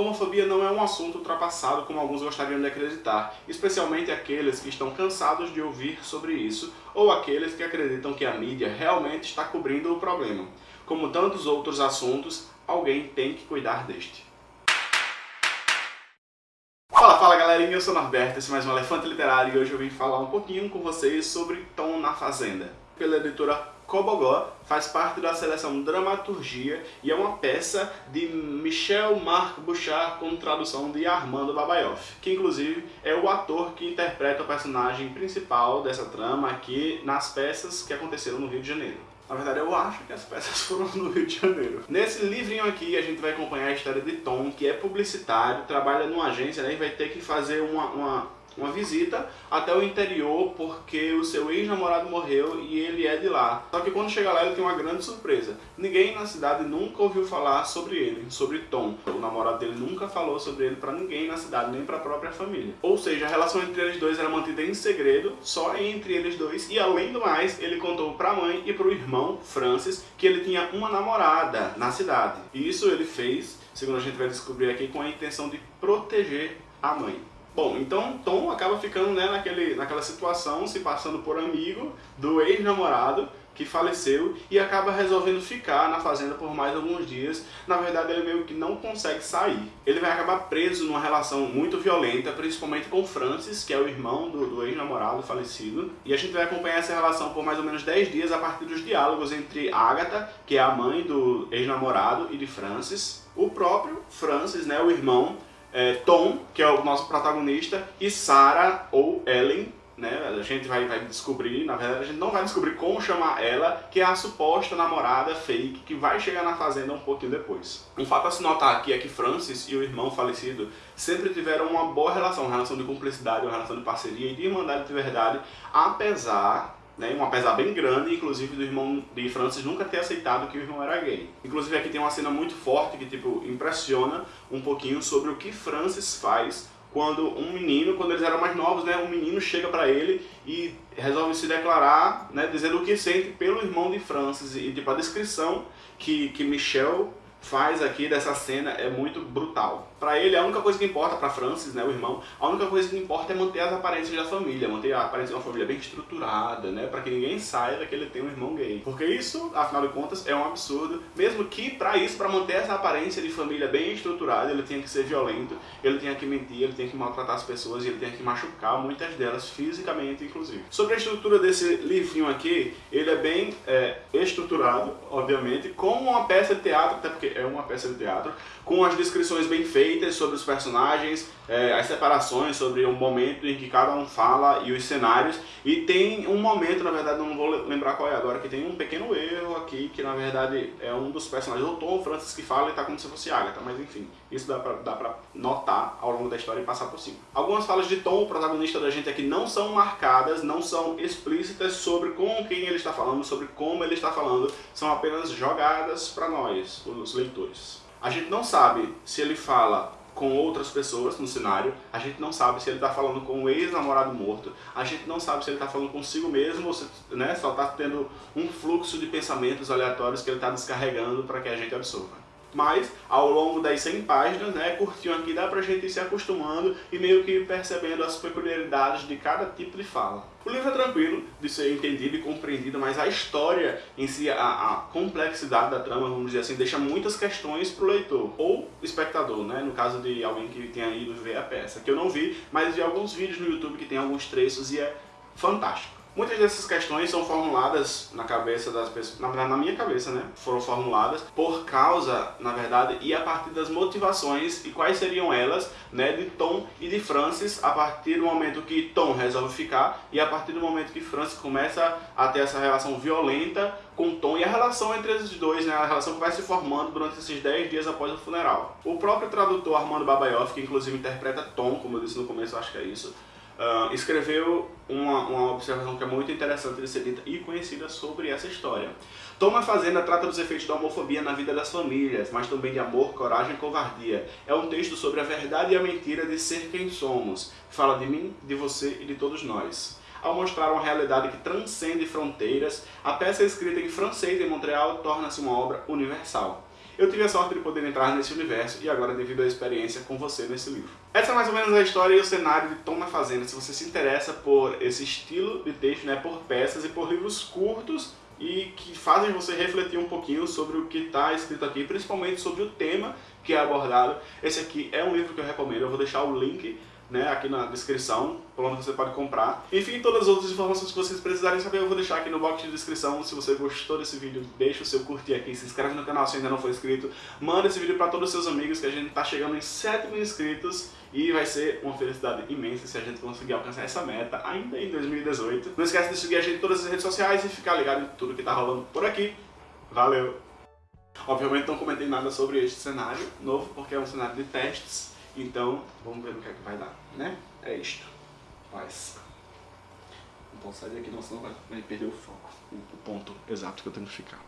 Homofobia não é um assunto ultrapassado como alguns gostariam de acreditar, especialmente aqueles que estão cansados de ouvir sobre isso ou aqueles que acreditam que a mídia realmente está cobrindo o problema. Como tantos outros assuntos, alguém tem que cuidar deste. Fala, fala galerinha, eu sou o Norberto, esse é mais um Elefante Literário e hoje eu vim falar um pouquinho com vocês sobre Tom na Fazenda. Pela editora Cobogó, faz parte da seleção Dramaturgia e é uma peça de Michel Marc Bouchard com tradução de Armando Babaioff, que inclusive é o ator que interpreta o personagem principal dessa trama aqui nas peças que aconteceram no Rio de Janeiro. Na verdade, eu acho que as peças foram no Rio de Janeiro. Nesse livrinho aqui, a gente vai acompanhar a história de Tom, que é publicitário, trabalha numa agência né, e vai ter que fazer uma, uma uma visita até o interior porque o seu ex-namorado morreu e ele é de lá. Só que quando chega lá ele tem uma grande surpresa. Ninguém na cidade nunca ouviu falar sobre ele, sobre Tom. O namorado dele nunca falou sobre ele pra ninguém na cidade, nem pra própria família. Ou seja, a relação entre eles dois era mantida em segredo, só entre eles dois. E além do mais, ele contou pra mãe e pro irmão, Francis, que ele tinha uma namorada na cidade. E isso ele fez, segundo a gente vai descobrir aqui, com a intenção de proteger a mãe. Bom, então Tom acaba ficando né, naquele, naquela situação, se passando por amigo do ex-namorado que faleceu e acaba resolvendo ficar na fazenda por mais alguns dias. Na verdade, ele meio que não consegue sair. Ele vai acabar preso numa relação muito violenta, principalmente com Francis, que é o irmão do, do ex-namorado falecido. E a gente vai acompanhar essa relação por mais ou menos 10 dias a partir dos diálogos entre Agatha, que é a mãe do ex-namorado, e de Francis. O próprio Francis, né, o irmão, é, Tom, que é o nosso protagonista, e Sarah ou Ellen, né? A gente vai, vai descobrir, na verdade a gente não vai descobrir como chamar ela, que é a suposta namorada fake que vai chegar na fazenda um pouquinho depois. Um fato a se notar aqui é que Francis e o irmão falecido sempre tiveram uma boa relação, uma relação de cumplicidade, uma relação de parceria e de irmandade de verdade, apesar né, um apesar bem grande, inclusive do irmão de Francis nunca ter aceitado que o irmão era gay. Inclusive aqui tem uma cena muito forte que tipo impressiona um pouquinho sobre o que Francis faz quando um menino, quando eles eram mais novos, né, um menino chega para ele e resolve se declarar, né, dizendo o que sente pelo irmão de Francis e tipo a descrição que que Michel faz aqui dessa cena é muito brutal. Pra ele, a única coisa que importa, pra Francis, né, o irmão, a única coisa que importa é manter as aparências da família, manter a aparência de uma família bem estruturada, né, pra que ninguém saiba que ele tem um irmão gay. Porque isso, afinal de contas, é um absurdo, mesmo que pra isso, pra manter essa aparência de família bem estruturada, ele tinha que ser violento, ele tinha que mentir, ele tinha que maltratar as pessoas e ele tinha que machucar muitas delas, fisicamente, inclusive. Sobre a estrutura desse livrinho aqui, ele é bem é, estruturado, obviamente, como uma peça de teatro, até porque é uma peça de teatro, com as descrições bem feitas sobre os personagens, é, as separações, sobre o momento em que cada um fala e os cenários. E tem um momento, na verdade, não vou lembrar qual é agora, que tem um pequeno erro aqui, que na verdade é um dos personagens, o Tom Francis que fala e tá como se fosse Agatha, mas enfim, isso dá pra, dá pra notar ao longo da história e passar por cima. Algumas falas de Tom, o protagonista da gente aqui, não são marcadas, não são explícitas sobre com quem ele está falando, sobre como ele está falando, são apenas jogadas para nós, os leitores. A gente não sabe se ele fala com outras pessoas no cenário, a gente não sabe se ele está falando com o ex-namorado morto, a gente não sabe se ele está falando consigo mesmo ou se né, só está tendo um fluxo de pensamentos aleatórios que ele está descarregando para que a gente absorva mas ao longo das 100 páginas, né, curtinho aqui, dá pra gente ir se acostumando e meio que percebendo as peculiaridades de cada tipo de fala. O livro é tranquilo de ser entendido e compreendido, mas a história em si, a, a complexidade da trama, vamos dizer assim, deixa muitas questões pro leitor, ou espectador, né, no caso de alguém que tenha ido ver a peça, que eu não vi, mas vi alguns vídeos no YouTube que tem alguns trechos e é fantástico. Muitas dessas questões são formuladas na cabeça das pessoas, na verdade na minha cabeça, né? Foram formuladas por causa, na verdade, e a partir das motivações e quais seriam elas, né, de Tom e de Francis a partir do momento que Tom resolve ficar e a partir do momento que Francis começa a ter essa relação violenta com Tom e a relação entre os dois, né, a relação que vai se formando durante esses 10 dias após o funeral. O próprio tradutor Armando Babaioff, que inclusive interpreta Tom, como eu disse no começo, acho que é isso, uh, escreveu uma, uma observação que é muito interessante de ser dita e conhecida sobre essa história. Toma Fazenda trata dos efeitos da homofobia na vida das famílias, mas também de amor, coragem e covardia. É um texto sobre a verdade e a mentira de ser quem somos. Fala de mim, de você e de todos nós. Ao mostrar uma realidade que transcende fronteiras, a peça escrita em francês em Montreal torna-se uma obra universal. Eu tive a sorte de poder entrar nesse universo e agora devido à experiência com você nesse livro. Essa é mais ou menos a história e o cenário de Tom na Fazenda. Se você se interessa por esse estilo de texto, né, por peças e por livros curtos e que fazem você refletir um pouquinho sobre o que está escrito aqui, principalmente sobre o tema que é abordado. Esse aqui é um livro que eu recomendo, eu vou deixar o link né, aqui na descrição, por onde você pode comprar. Enfim, todas as outras informações que vocês precisarem saber eu vou deixar aqui no box de descrição. Se você gostou desse vídeo, deixa o seu curtir aqui, se inscreve no canal se ainda não for inscrito, manda esse vídeo para todos os seus amigos que a gente está chegando em 7 mil inscritos e vai ser uma felicidade imensa se a gente conseguir alcançar essa meta ainda em 2018. Não esquece de seguir a gente em todas as redes sociais e ficar ligado em tudo que tá rolando por aqui. Valeu! Obviamente não comentei nada sobre este cenário novo, porque é um cenário de testes, então vamos ver no que é que vai dar, né? É isto. Paz. Então sai daqui, não, senão vai, vai perder o foco, o ponto exato que eu tenho que ficar.